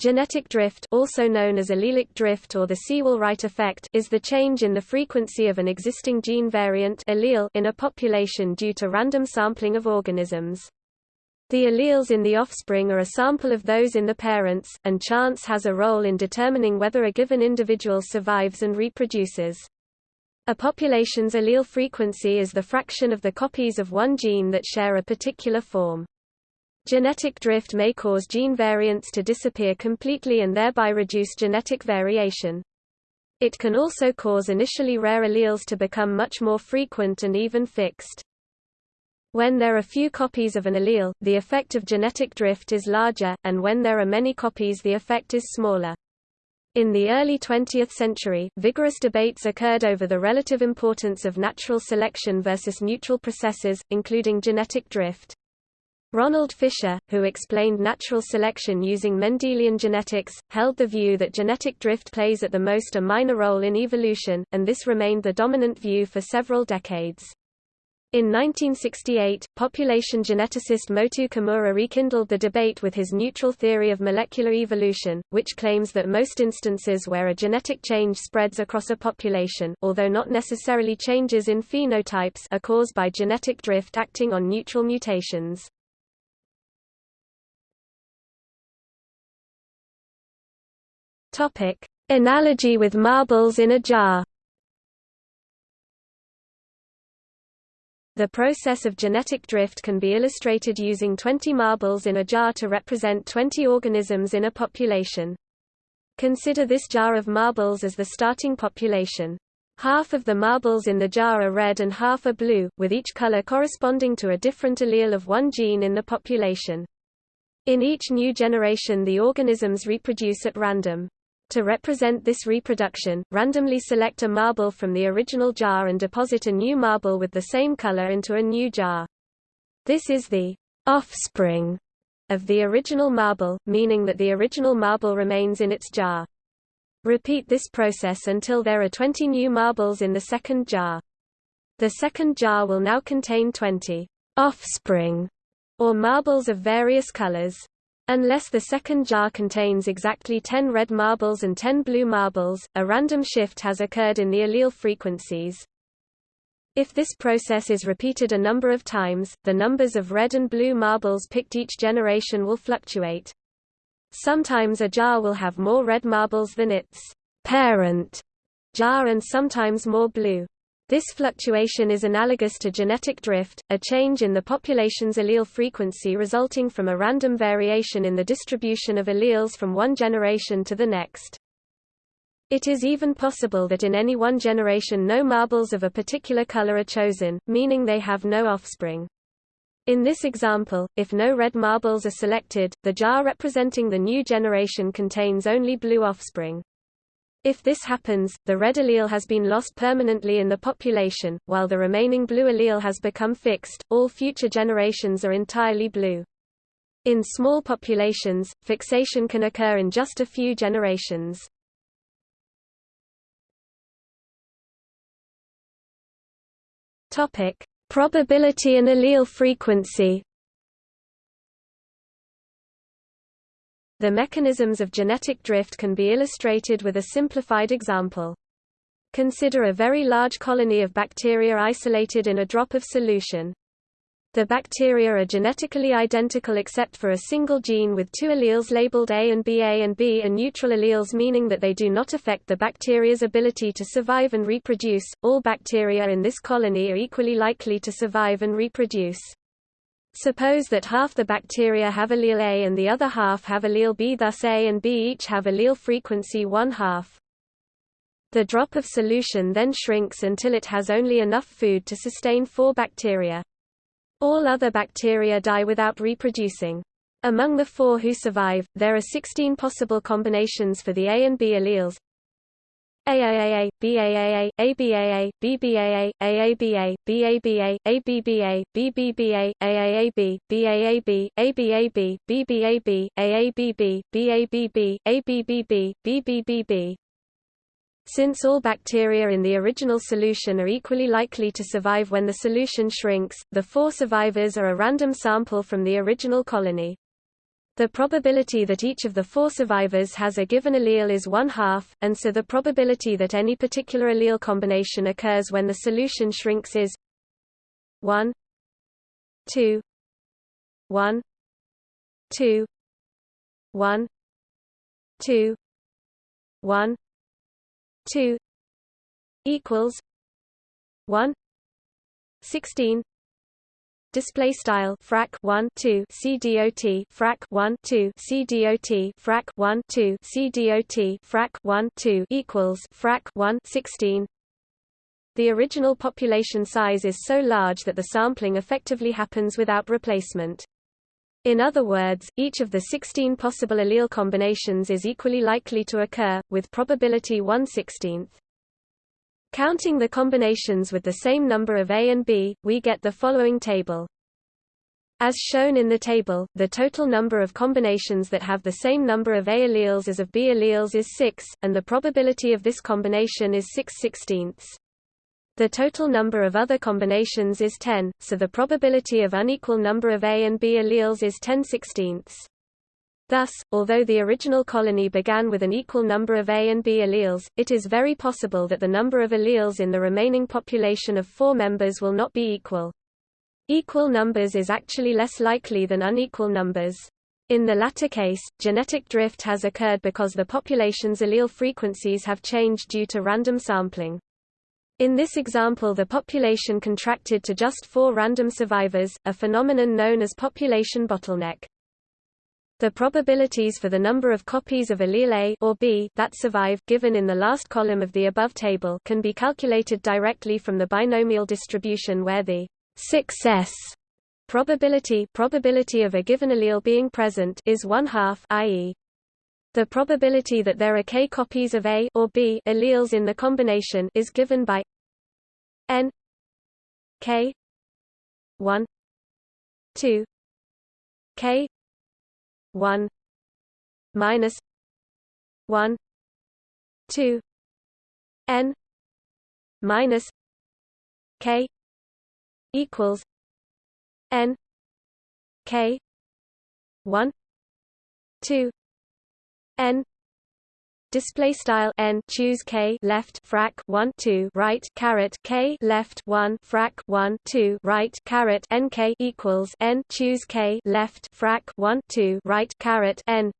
Genetic drift also known as allelic drift or the Sewall-Wright effect is the change in the frequency of an existing gene variant allele in a population due to random sampling of organisms. The alleles in the offspring are a sample of those in the parents, and chance has a role in determining whether a given individual survives and reproduces. A population's allele frequency is the fraction of the copies of one gene that share a particular form. Genetic drift may cause gene variants to disappear completely and thereby reduce genetic variation. It can also cause initially rare alleles to become much more frequent and even fixed. When there are few copies of an allele, the effect of genetic drift is larger, and when there are many copies the effect is smaller. In the early 20th century, vigorous debates occurred over the relative importance of natural selection versus neutral processes, including genetic drift. Ronald Fisher, who explained natural selection using Mendelian genetics, held the view that genetic drift plays at the most a minor role in evolution, and this remained the dominant view for several decades. In 1968, population geneticist Motoo Kimura rekindled the debate with his neutral theory of molecular evolution, which claims that most instances where a genetic change spreads across a population, although not necessarily changes in phenotypes are caused by genetic drift acting on neutral mutations. Topic: Analogy with marbles in a jar. The process of genetic drift can be illustrated using 20 marbles in a jar to represent 20 organisms in a population. Consider this jar of marbles as the starting population. Half of the marbles in the jar are red and half are blue, with each color corresponding to a different allele of one gene in the population. In each new generation the organisms reproduce at random. To represent this reproduction, randomly select a marble from the original jar and deposit a new marble with the same color into a new jar. This is the offspring of the original marble, meaning that the original marble remains in its jar. Repeat this process until there are 20 new marbles in the second jar. The second jar will now contain 20 offspring or marbles of various colors. Unless the second jar contains exactly 10 red marbles and 10 blue marbles, a random shift has occurred in the allele frequencies. If this process is repeated a number of times, the numbers of red and blue marbles picked each generation will fluctuate. Sometimes a jar will have more red marbles than its parent jar and sometimes more blue. This fluctuation is analogous to genetic drift, a change in the population's allele frequency resulting from a random variation in the distribution of alleles from one generation to the next. It is even possible that in any one generation no marbles of a particular color are chosen, meaning they have no offspring. In this example, if no red marbles are selected, the jar representing the new generation contains only blue offspring. If this happens, the red allele has been lost permanently in the population, while the remaining blue allele has become fixed. All future generations are entirely blue. In small populations, fixation can occur in just a few generations. Topic: Probability and allele frequency. The mechanisms of genetic drift can be illustrated with a simplified example. Consider a very large colony of bacteria isolated in a drop of solution. The bacteria are genetically identical except for a single gene with two alleles labeled A and B. A and B are neutral alleles meaning that they do not affect the bacteria's ability to survive and reproduce. All bacteria in this colony are equally likely to survive and reproduce. Suppose that half the bacteria have allele A and the other half have allele B thus A and B each have allele frequency 1 half. The drop of solution then shrinks until it has only enough food to sustain four bacteria. All other bacteria die without reproducing. Among the four who survive, there are 16 possible combinations for the A and B alleles, AAAA, BAAA, ABAA, BBAA, AABA, BABA, ABBA, BBBA, AAAB, BAAB, ABAB, BBAB, AABB, BABB, ABBB, BBBB. Since all bacteria in the original solution are equally likely to survive when the solution shrinks, the four survivors are a random sample from the original colony. The probability that each of the four survivors has a given allele is one half, and so the probability that any particular allele combination occurs when the solution shrinks is 1 2 1 2 1 2 1 2 equals 1 16 display style frac 1 2 cdot frac 1 2 cdot frac 1 2 cdot frac 1 2 equals frac 1 16 the original population size is so large that the sampling effectively happens without replacement in other words, each of the 16 possible allele combinations is equally likely to occur, with probability 1 16th. Counting the combinations with the same number of A and B, we get the following table. As shown in the table, the total number of combinations that have the same number of A alleles as of B alleles is 6, and the probability of this combination is 6 16ths. The total number of other combinations is 10, so the probability of unequal number of A and B alleles is 10 16ths. Thus, although the original colony began with an equal number of A and B alleles, it is very possible that the number of alleles in the remaining population of four members will not be equal. Equal numbers is actually less likely than unequal numbers. In the latter case, genetic drift has occurred because the population's allele frequencies have changed due to random sampling. In this example the population contracted to just four random survivors, a phenomenon known as population bottleneck. The probabilities for the number of copies of allele A or B that survive given in the last column of the above table can be calculated directly from the binomial distribution where the success probability probability of a given allele being present is one half i.e. the probability that there are k copies of A or B alleles in the combination is given by n k 1 2 k 1 minus 1 2 n minus k equals n k 1 2 n display style n choose k left frac 1 2 right caret k left 1 frac 1 2 right caret n k equals n choose k left frac 1 2 right caret n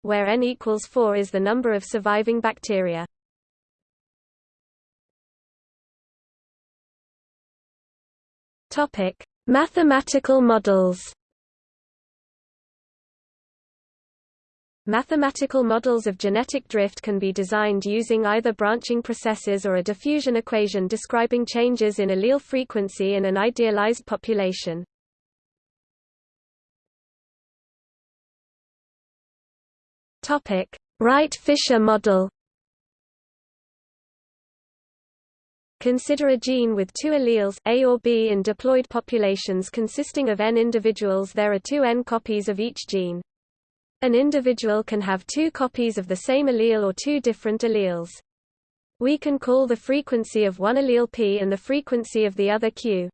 where n equals 4 is the number of surviving bacteria. Topic mathematical models Mathematical models of genetic drift can be designed using either branching processes or a diffusion equation describing changes in allele frequency in an idealized population. Wright-Fisher model. Consider a gene with two alleles, A or B in diploid populations consisting of n individuals there are two n copies of each gene. An individual can have two copies of the same allele or two different alleles. We can call the frequency of one allele P and the frequency of the other Q.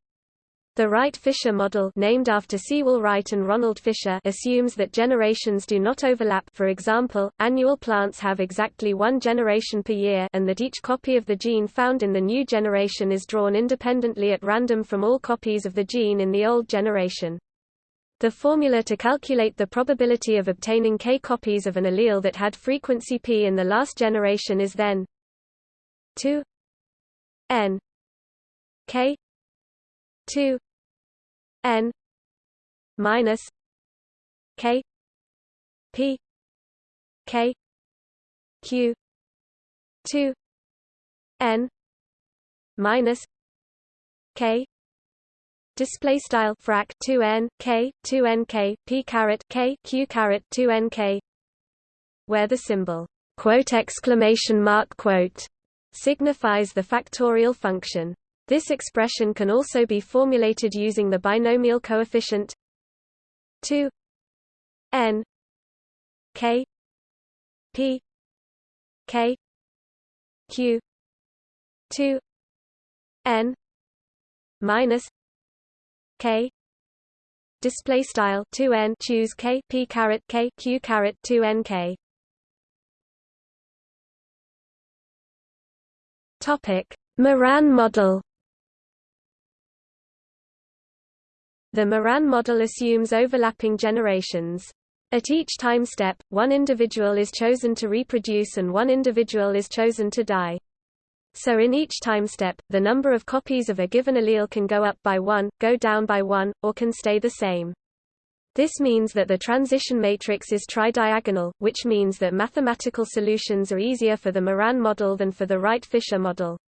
The Wright-Fisher model named after Sewall Wright and Ronald Fisher assumes that generations do not overlap for example, annual plants have exactly one generation per year and that each copy of the gene found in the new generation is drawn independently at random from all copies of the gene in the old generation. The formula to calculate the probability of obtaining k copies of an allele that had frequency p in the last generation is then 2 n k 2 n minus k p k q 2 n minus k display style frac 2n k 2n k p caret k q caret 2n k where the symbol quote exclamation mark quote signifies the factorial function. This expression can also be formulated using the binomial coefficient 2 n k p k q 2 n minus k display style 2n choose k p caret k q caret 2n k topic Moran model The Moran model assumes overlapping generations. At each time step, one individual is chosen to reproduce and one individual is chosen to die. So in each time step, the number of copies of a given allele can go up by one, go down by one, or can stay the same. This means that the transition matrix is tridiagonal, which means that mathematical solutions are easier for the Moran model than for the Wright-Fisher model.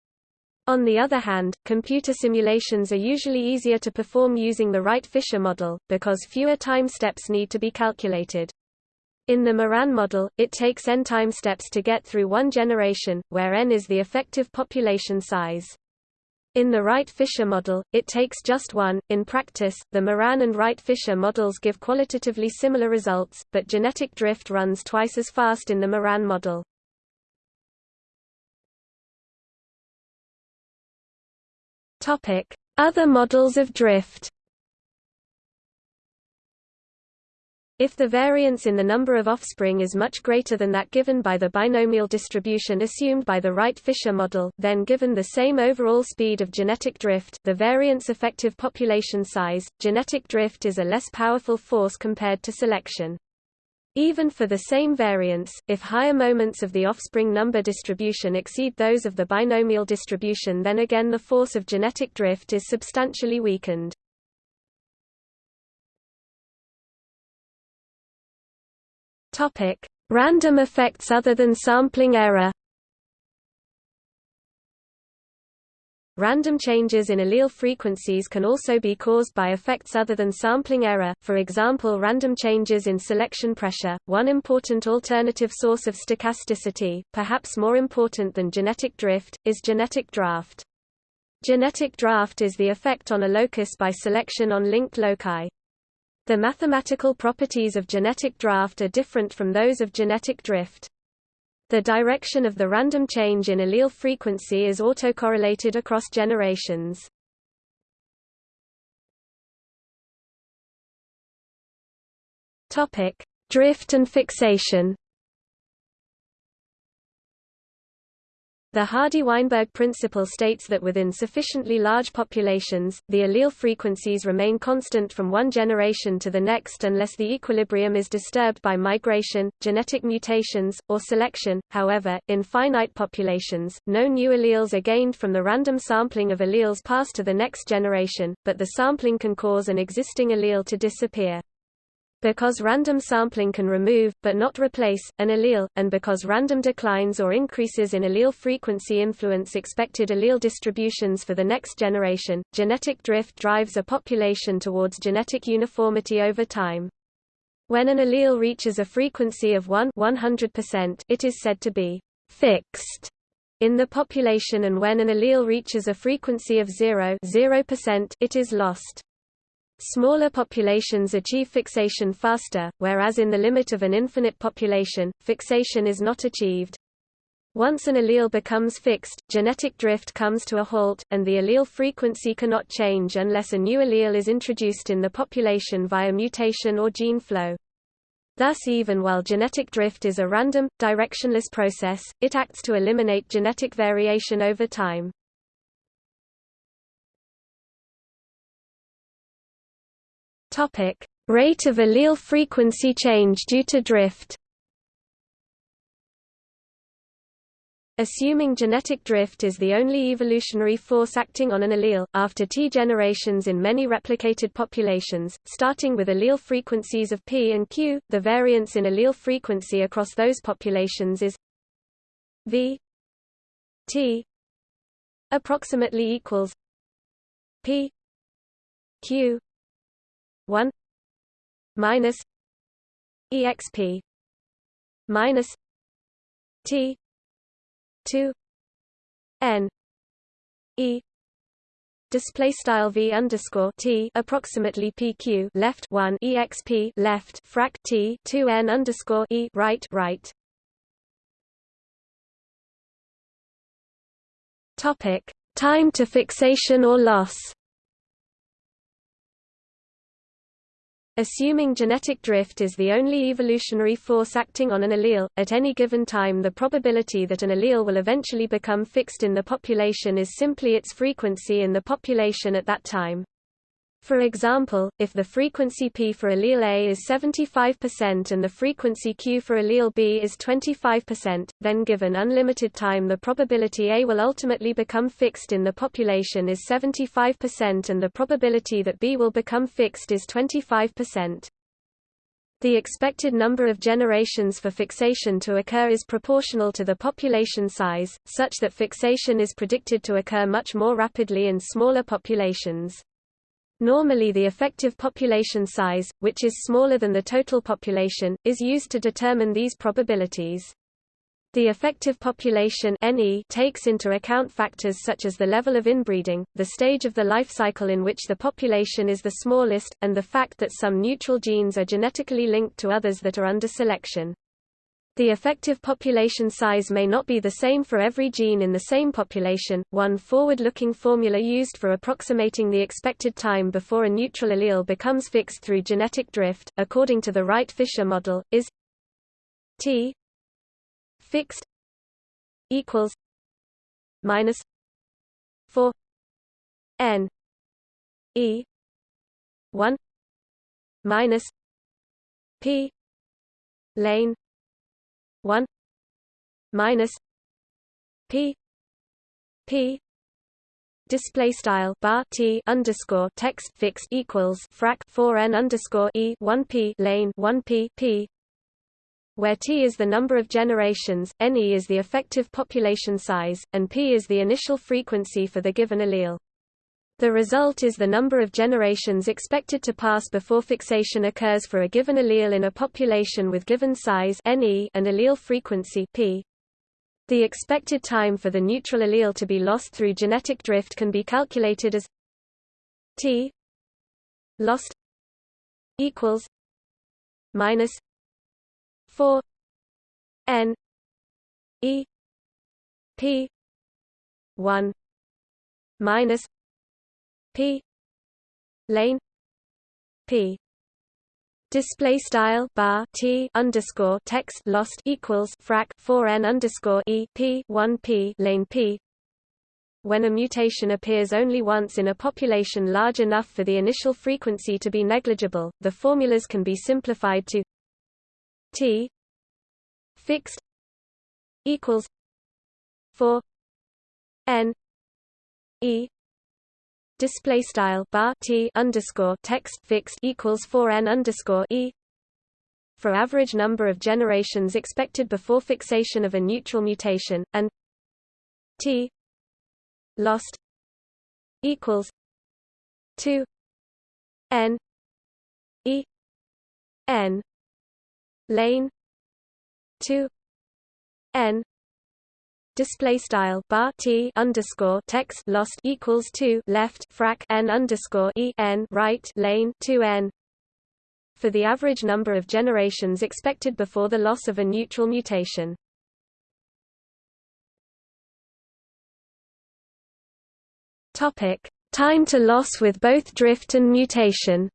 On the other hand, computer simulations are usually easier to perform using the Wright-Fisher model, because fewer time steps need to be calculated. In the Moran model, it takes n time steps to get through one generation, where n is the effective population size. In the Wright-Fisher model, it takes just one. In practice, the Moran and Wright-Fisher models give qualitatively similar results, but genetic drift runs twice as fast in the Moran model. Topic: Other models of drift. If the variance in the number of offspring is much greater than that given by the binomial distribution assumed by the Wright-Fisher model, then given the same overall speed of genetic drift the variance effective population size, genetic drift is a less powerful force compared to selection. Even for the same variance, if higher moments of the offspring number distribution exceed those of the binomial distribution then again the force of genetic drift is substantially weakened. Random effects other than sampling error Random changes in allele frequencies can also be caused by effects other than sampling error, for example random changes in selection pressure, one important alternative source of stochasticity, perhaps more important than genetic drift, is genetic draft. Genetic draft is the effect on a locus by selection on linked loci. The mathematical properties of genetic draft are different from those of genetic drift. The direction of the random change in allele frequency is autocorrelated across generations. Topic: Drift and fixation. The Hardy-Weinberg principle states that within sufficiently large populations, the allele frequencies remain constant from one generation to the next unless the equilibrium is disturbed by migration, genetic mutations, or selection. However, in finite populations, no new alleles are gained from the random sampling of alleles passed to the next generation, but the sampling can cause an existing allele to disappear. Because random sampling can remove, but not replace, an allele, and because random declines or increases in allele frequency influence expected allele distributions for the next generation, genetic drift drives a population towards genetic uniformity over time. When an allele reaches a frequency of 1 100%, it is said to be fixed in the population and when an allele reaches a frequency of 0 0%, it is lost. Smaller populations achieve fixation faster, whereas in the limit of an infinite population, fixation is not achieved. Once an allele becomes fixed, genetic drift comes to a halt, and the allele frequency cannot change unless a new allele is introduced in the population via mutation or gene flow. Thus even while genetic drift is a random, directionless process, it acts to eliminate genetic variation over time. Topic: Rate of allele frequency change due to drift. Assuming genetic drift is the only evolutionary force acting on an allele, after T generations in many replicated populations, starting with allele frequencies of P and Q, the variance in allele frequency across those populations is V T approximately equals P Q 1 minus exp minus t 2 n e. Display style v underscore t approximately pq left 1 exp left frac t 2 n underscore e right right. Topic time to fixation or loss Assuming genetic drift is the only evolutionary force acting on an allele, at any given time the probability that an allele will eventually become fixed in the population is simply its frequency in the population at that time. For example, if the frequency p for allele A is 75% and the frequency q for allele B is 25%, then given unlimited time the probability A will ultimately become fixed in the population is 75% and the probability that B will become fixed is 25%. The expected number of generations for fixation to occur is proportional to the population size, such that fixation is predicted to occur much more rapidly in smaller populations. Normally the effective population size, which is smaller than the total population, is used to determine these probabilities. The effective population NE takes into account factors such as the level of inbreeding, the stage of the life cycle in which the population is the smallest, and the fact that some neutral genes are genetically linked to others that are under selection. The effective population size may not be the same for every gene in the same population. One forward-looking formula used for approximating the expected time before a neutral allele becomes fixed through genetic drift, according to the Wright-Fisher model, is T fixed equals minus 4 n e 1 minus p lane 1 minus p p display style bar t underscore text fixed equals frac 4 n underscore e 1 p lane 1 p p where t is the number of generations, ne is the effective population size, and p is the initial frequency for the given allele. The result is the number of generations expected to pass before fixation occurs for a given allele in a population with given size Ne and allele frequency p. The expected time for the neutral allele to be lost through genetic drift can be calculated as t lost equals minus 4 n e p 1 minus p. Lane. P. Display style bar t underscore text lost equals frac 4 n underscore e p 1 p lane p. When a mutation appears only once in a population large enough for the initial frequency to be negligible, the formulas can be simplified to t fixed equals 4 n e display style bar t underscore text fixed equals 4 n underscore e. For average number of generations expected before fixation of a neutral mutation and t lost equals 2 n e n lane 2 n display style bar t underscore text lost equals two left frac n underscore e n right lane two n for the average number of generations expected before the loss of a neutral mutation. Topic: Time to loss with both drift and mutation.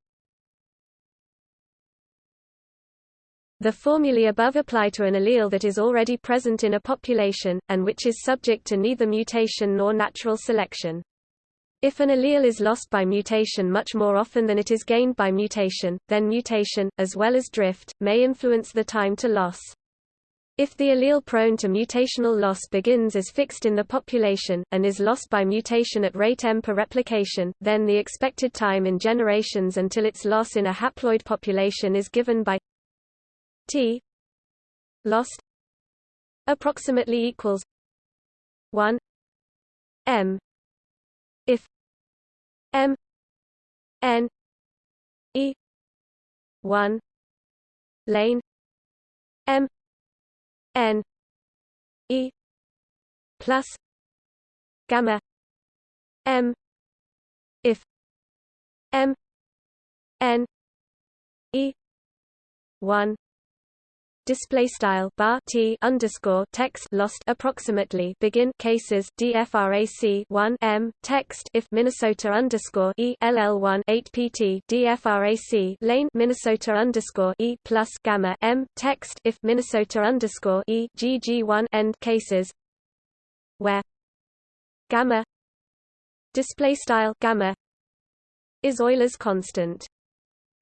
The formulae above apply to an allele that is already present in a population, and which is subject to neither mutation nor natural selection. If an allele is lost by mutation much more often than it is gained by mutation, then mutation, as well as drift, may influence the time to loss. If the allele prone to mutational loss begins as fixed in the population, and is lost by mutation at rate m per replication, then the expected time in generations until its loss in a haploid population is given by T lost approximately equals 1 M if M N E 1 lane M N E plus gamma M if M N E 1 display style bar t underscore text lost approximately begin cases dfrac 1 m text if Minnesota underscore e ll 1 8 pt dfrac lane Minnesota underscore e plus gamma m text if Minnesota underscore e gg 1 end cases where gamma display style gamma is Euler's constant.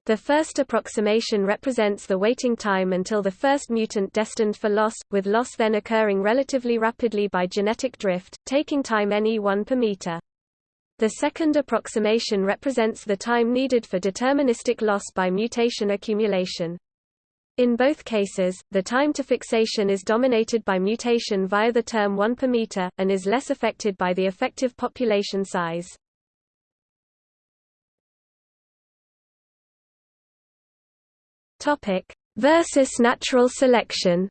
The first approximation represents the waiting time until the first mutant destined for loss, with loss then occurring relatively rapidly by genetic drift, taking time ne1 per meter. The second approximation represents the time needed for deterministic loss by mutation accumulation. In both cases, the time to fixation is dominated by mutation via the term 1 per meter, and is less affected by the effective population size. Topic versus natural selection.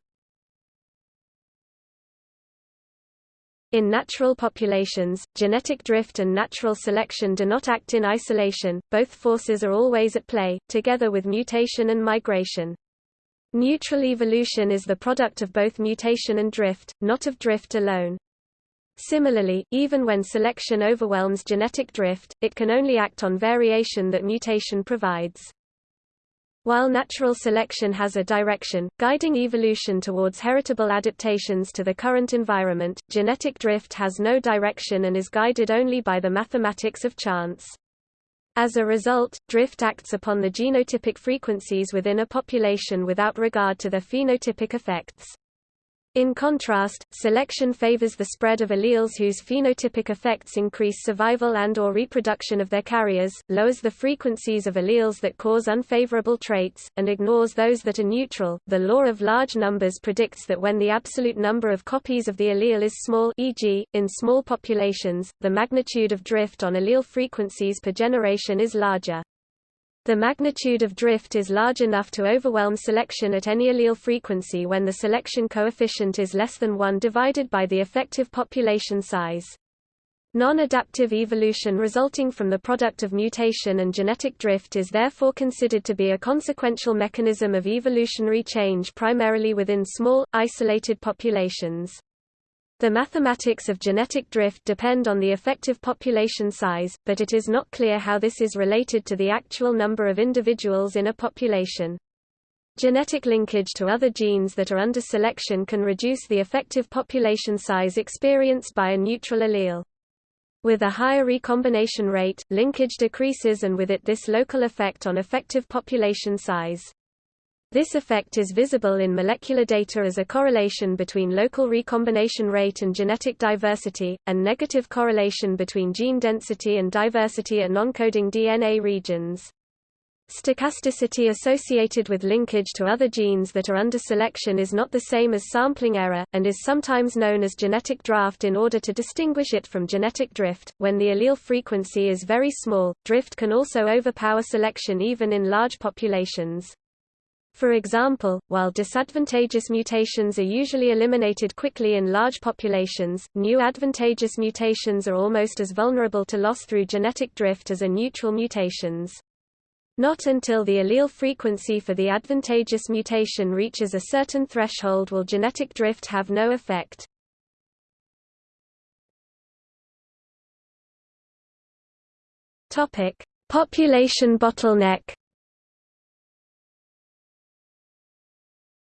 In natural populations, genetic drift and natural selection do not act in isolation, both forces are always at play, together with mutation and migration. Neutral evolution is the product of both mutation and drift, not of drift alone. Similarly, even when selection overwhelms genetic drift, it can only act on variation that mutation provides. While natural selection has a direction, guiding evolution towards heritable adaptations to the current environment, genetic drift has no direction and is guided only by the mathematics of chance. As a result, drift acts upon the genotypic frequencies within a population without regard to their phenotypic effects. In contrast, selection favors the spread of alleles whose phenotypic effects increase survival and or reproduction of their carriers, lowers the frequencies of alleles that cause unfavorable traits, and ignores those that are neutral. The law of large numbers predicts that when the absolute number of copies of the allele is small e.g., in small populations, the magnitude of drift on allele frequencies per generation is larger. The magnitude of drift is large enough to overwhelm selection at any allele frequency when the selection coefficient is less than 1 divided by the effective population size. Non-adaptive evolution resulting from the product of mutation and genetic drift is therefore considered to be a consequential mechanism of evolutionary change primarily within small, isolated populations. The mathematics of genetic drift depend on the effective population size, but it is not clear how this is related to the actual number of individuals in a population. Genetic linkage to other genes that are under selection can reduce the effective population size experienced by a neutral allele. With a higher recombination rate, linkage decreases and with it this local effect on effective population size. This effect is visible in molecular data as a correlation between local recombination rate and genetic diversity, and negative correlation between gene density and diversity at non-coding DNA regions. Stochasticity associated with linkage to other genes that are under selection is not the same as sampling error, and is sometimes known as genetic draft in order to distinguish it from genetic drift. When the allele frequency is very small, drift can also overpower selection even in large populations. For example, while disadvantageous mutations are usually eliminated quickly in large populations, new advantageous mutations are almost as vulnerable to loss through genetic drift as are neutral mutations. Not until the allele frequency for the advantageous mutation reaches a certain threshold will genetic drift have no effect. Population bottleneck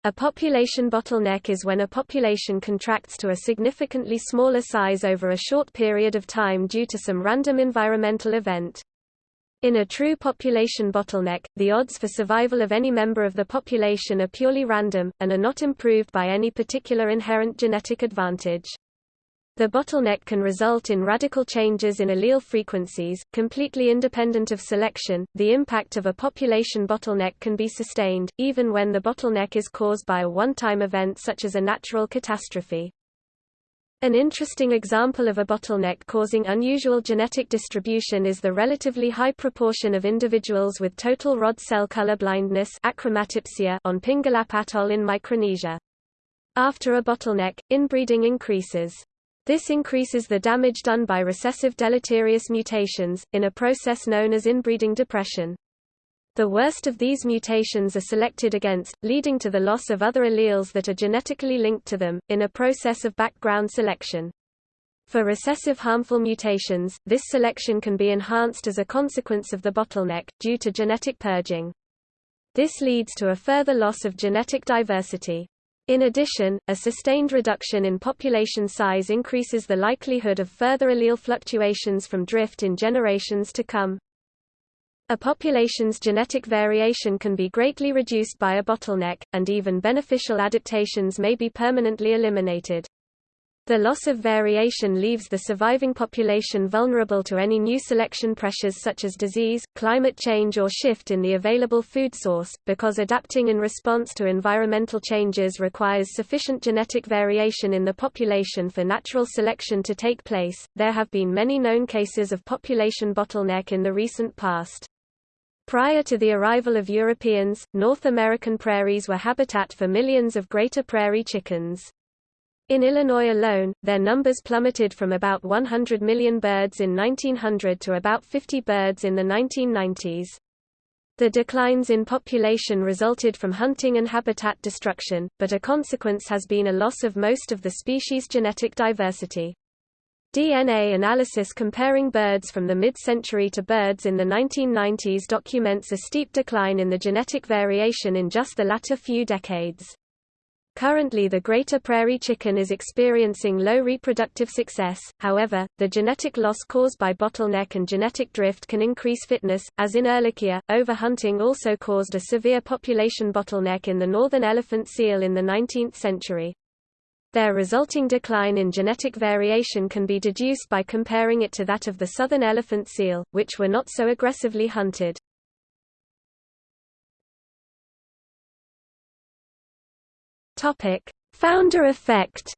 A population bottleneck is when a population contracts to a significantly smaller size over a short period of time due to some random environmental event. In a true population bottleneck, the odds for survival of any member of the population are purely random, and are not improved by any particular inherent genetic advantage. The bottleneck can result in radical changes in allele frequencies, completely independent of selection. The impact of a population bottleneck can be sustained, even when the bottleneck is caused by a one-time event such as a natural catastrophe. An interesting example of a bottleneck causing unusual genetic distribution is the relatively high proportion of individuals with total rod cell color blindness on Pingelap Atoll in Micronesia. After a bottleneck, inbreeding increases. This increases the damage done by recessive deleterious mutations, in a process known as inbreeding depression. The worst of these mutations are selected against, leading to the loss of other alleles that are genetically linked to them, in a process of background selection. For recessive harmful mutations, this selection can be enhanced as a consequence of the bottleneck, due to genetic purging. This leads to a further loss of genetic diversity. In addition, a sustained reduction in population size increases the likelihood of further allele fluctuations from drift in generations to come. A population's genetic variation can be greatly reduced by a bottleneck, and even beneficial adaptations may be permanently eliminated. The loss of variation leaves the surviving population vulnerable to any new selection pressures such as disease, climate change or shift in the available food source, because adapting in response to environmental changes requires sufficient genetic variation in the population for natural selection to take place. There have been many known cases of population bottleneck in the recent past. Prior to the arrival of Europeans, North American prairies were habitat for millions of greater prairie chickens. In Illinois alone, their numbers plummeted from about 100 million birds in 1900 to about 50 birds in the 1990s. The declines in population resulted from hunting and habitat destruction, but a consequence has been a loss of most of the species' genetic diversity. DNA analysis comparing birds from the mid-century to birds in the 1990s documents a steep decline in the genetic variation in just the latter few decades. Currently the greater prairie chicken is experiencing low reproductive success, however, the genetic loss caused by bottleneck and genetic drift can increase fitness, as in Ehrlichia. Overhunting also caused a severe population bottleneck in the northern elephant seal in the 19th century. Their resulting decline in genetic variation can be deduced by comparing it to that of the southern elephant seal, which were not so aggressively hunted. Topic: Founder effect.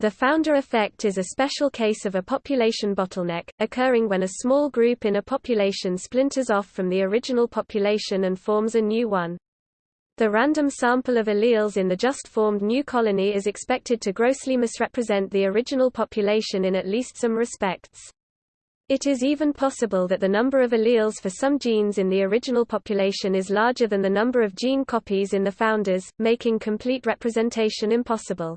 The founder effect is a special case of a population bottleneck, occurring when a small group in a population splinters off from the original population and forms a new one. The random sample of alleles in the just-formed new colony is expected to grossly misrepresent the original population in at least some respects. It is even possible that the number of alleles for some genes in the original population is larger than the number of gene copies in the founders, making complete representation impossible.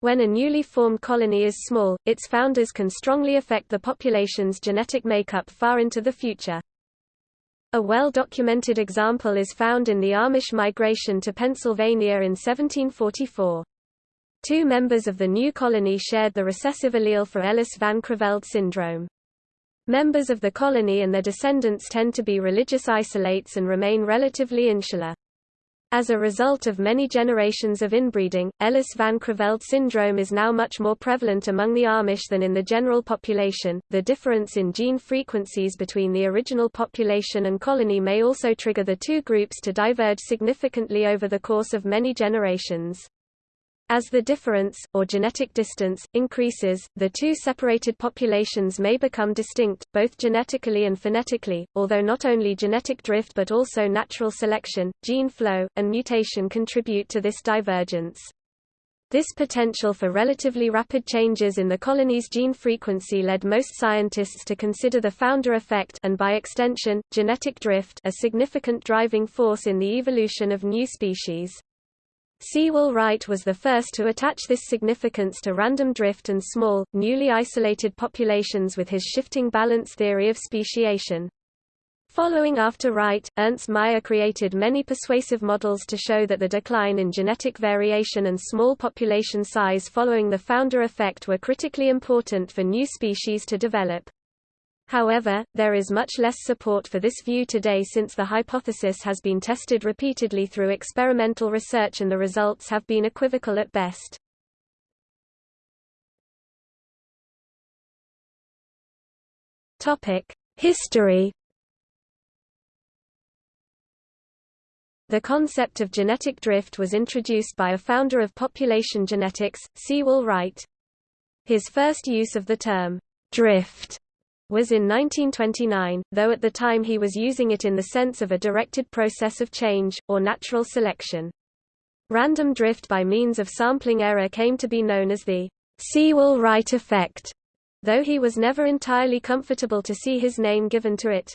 When a newly formed colony is small, its founders can strongly affect the population's genetic makeup far into the future. A well-documented example is found in the Amish migration to Pennsylvania in 1744. Two members of the new colony shared the recessive allele for Ellis-Van Creveld syndrome. Members of the colony and their descendants tend to be religious isolates and remain relatively insular. As a result of many generations of inbreeding, Ellis-Van Creveld syndrome is now much more prevalent among the Amish than in the general population. The difference in gene frequencies between the original population and colony may also trigger the two groups to diverge significantly over the course of many generations. As the difference, or genetic distance, increases, the two separated populations may become distinct, both genetically and phonetically, although not only genetic drift but also natural selection, gene flow, and mutation contribute to this divergence. This potential for relatively rapid changes in the colony's gene frequency led most scientists to consider the founder effect and by extension, genetic drift a significant driving force in the evolution of new species. Sewall Wright was the first to attach this significance to random drift and small, newly isolated populations with his shifting balance theory of speciation. Following after Wright, Ernst Mayr created many persuasive models to show that the decline in genetic variation and small population size following the founder effect were critically important for new species to develop. However, there is much less support for this view today since the hypothesis has been tested repeatedly through experimental research and the results have been equivocal at best. History The concept of genetic drift was introduced by a founder of population genetics, Sewall Wright. His first use of the term, drift, was in 1929, though at the time he was using it in the sense of a directed process of change, or natural selection. Random drift by means of sampling error came to be known as the Sewall-Wright effect. though he was never entirely comfortable to see his name given to it.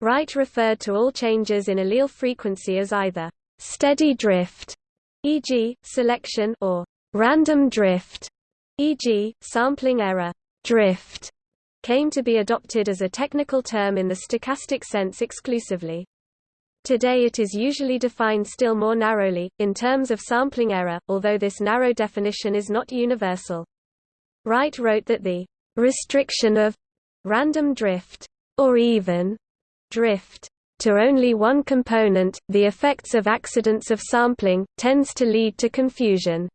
Wright referred to all changes in allele frequency as either steady drift, e.g., selection, or random drift, e.g., sampling error drift, came to be adopted as a technical term in the stochastic sense exclusively. Today it is usually defined still more narrowly, in terms of sampling error, although this narrow definition is not universal. Wright wrote that the restriction of random drift, or even drift, to only one component, the effects of accidents of sampling, tends to lead to confusion.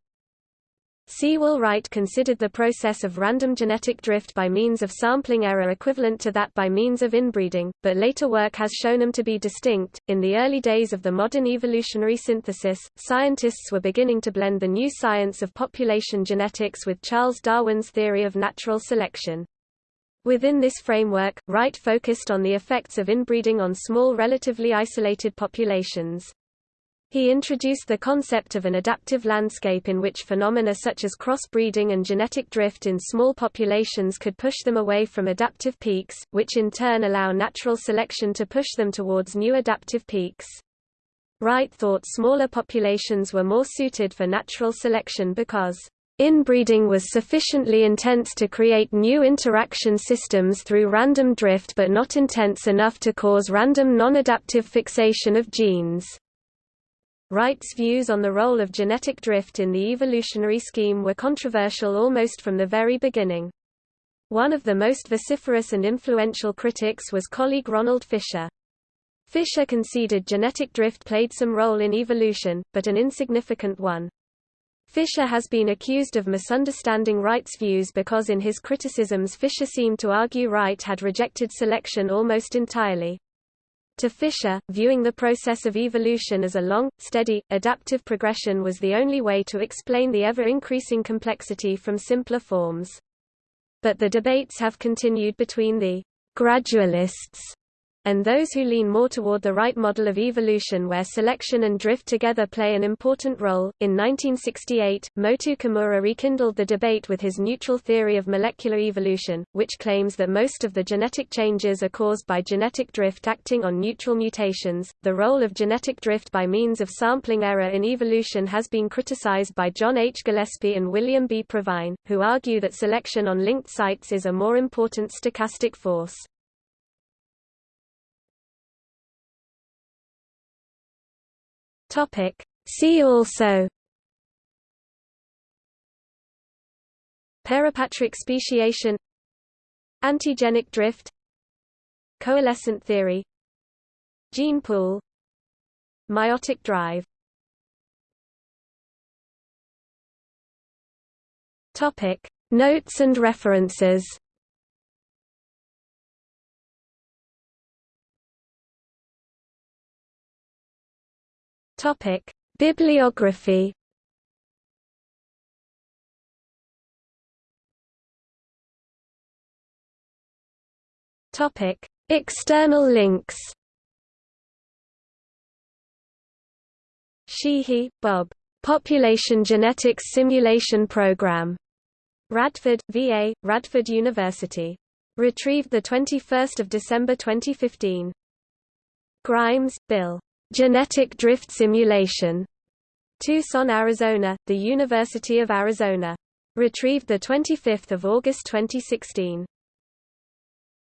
Sewall Wright considered the process of random genetic drift by means of sampling error equivalent to that by means of inbreeding, but later work has shown them to be distinct. In the early days of the modern evolutionary synthesis, scientists were beginning to blend the new science of population genetics with Charles Darwin's theory of natural selection. Within this framework, Wright focused on the effects of inbreeding on small relatively isolated populations. He introduced the concept of an adaptive landscape in which phenomena such as crossbreeding and genetic drift in small populations could push them away from adaptive peaks, which in turn allow natural selection to push them towards new adaptive peaks. Wright thought smaller populations were more suited for natural selection because Inbreeding was sufficiently intense to create new interaction systems through random drift but not intense enough to cause random non-adaptive fixation of genes. Wright's views on the role of genetic drift in the evolutionary scheme were controversial almost from the very beginning. One of the most vociferous and influential critics was colleague Ronald Fisher. Fisher conceded genetic drift played some role in evolution, but an insignificant one. Fisher has been accused of misunderstanding Wright's views because in his criticisms Fisher seemed to argue Wright had rejected selection almost entirely. To Fisher, viewing the process of evolution as a long, steady, adaptive progression was the only way to explain the ever-increasing complexity from simpler forms. But the debates have continued between the gradualists and those who lean more toward the Wright model of evolution where selection and drift together play an important role. In 1968, Motoo Kimura rekindled the debate with his neutral theory of molecular evolution, which claims that most of the genetic changes are caused by genetic drift acting on neutral mutations. The role of genetic drift by means of sampling error in evolution has been criticized by John H. Gillespie and William B. Provine, who argue that selection on linked sites is a more important stochastic force. Topic. See also Parapatric speciation Antigenic drift Coalescent theory Gene pool Meiotic drive Topic Notes and references Topic: Bibliography. Topic: External links. Sheehy, Bob. Population Genetics Simulation Program. Radford, VA, Radford University. Retrieved 21 December 2015. Grimes, Bill. Genetic Drift Simulation. Tucson, Arizona, The University of Arizona. Retrieved 25 August 2016.